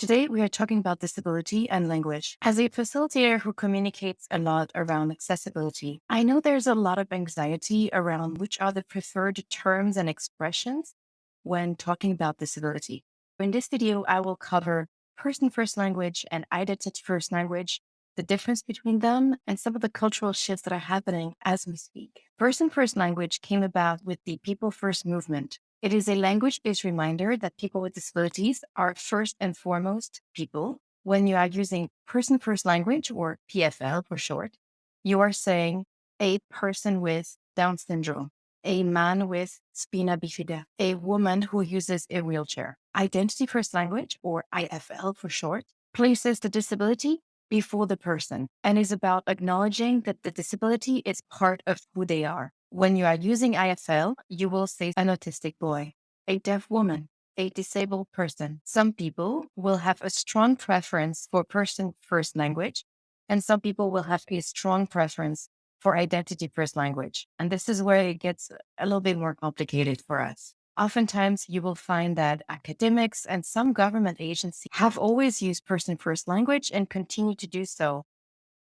Today, we are talking about disability and language. As a facilitator who communicates a lot around accessibility, I know there's a lot of anxiety around which are the preferred terms and expressions when talking about disability. In this video, I will cover person first language and identity first language, the difference between them, and some of the cultural shifts that are happening as we speak. Person first language came about with the people first movement, it is a language-based reminder that people with disabilities are first and foremost people. When you are using person-first language, or PFL for short, you are saying a person with Down syndrome, a man with spina bifida, a woman who uses a wheelchair. Identity-first language, or IFL for short, places the disability before the person and is about acknowledging that the disability is part of who they are. When you are using IFL, you will say an autistic boy, a deaf woman, a disabled person. Some people will have a strong preference for person first language, and some people will have a strong preference for identity first language. And this is where it gets a little bit more complicated for us. Oftentimes, you will find that academics and some government agencies have always used person first language and continue to do so,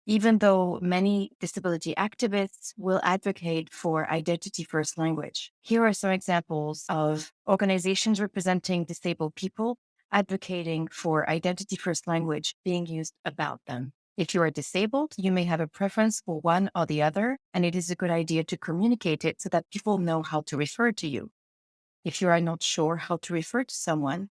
even though many disability activists will advocate for identity first language. Here are some examples of organizations representing disabled people advocating for identity first language being used about them. If you are disabled, you may have a preference for one or the other, and it is a good idea to communicate it so that people know how to refer to you. If you are not sure how to refer to someone,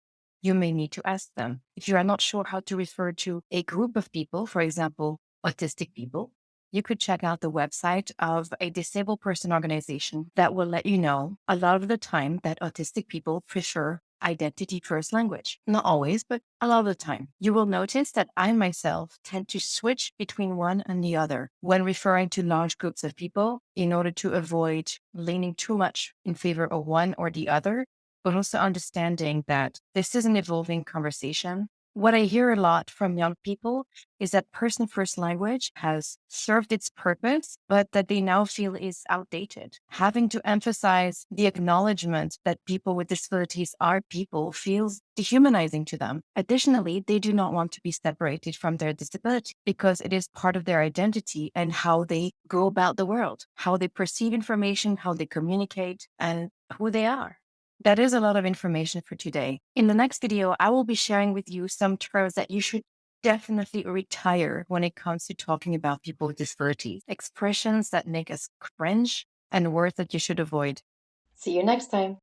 you may need to ask them. If you are not sure how to refer to a group of people, for example, autistic people, you could check out the website of a disabled person organization that will let you know a lot of the time that autistic people prefer identity first language. Not always, but a lot of the time. You will notice that I myself tend to switch between one and the other when referring to large groups of people in order to avoid leaning too much in favor of one or the other, but also understanding that this is an evolving conversation what I hear a lot from young people is that person first language has served its purpose, but that they now feel is outdated. Having to emphasize the acknowledgement that people with disabilities are people feels dehumanizing to them. Additionally, they do not want to be separated from their disability because it is part of their identity and how they go about the world, how they perceive information, how they communicate, and who they are. That is a lot of information for today. In the next video, I will be sharing with you some terms that you should definitely retire when it comes to talking about people with disabilities, expressions that make us cringe and words that you should avoid. See you next time.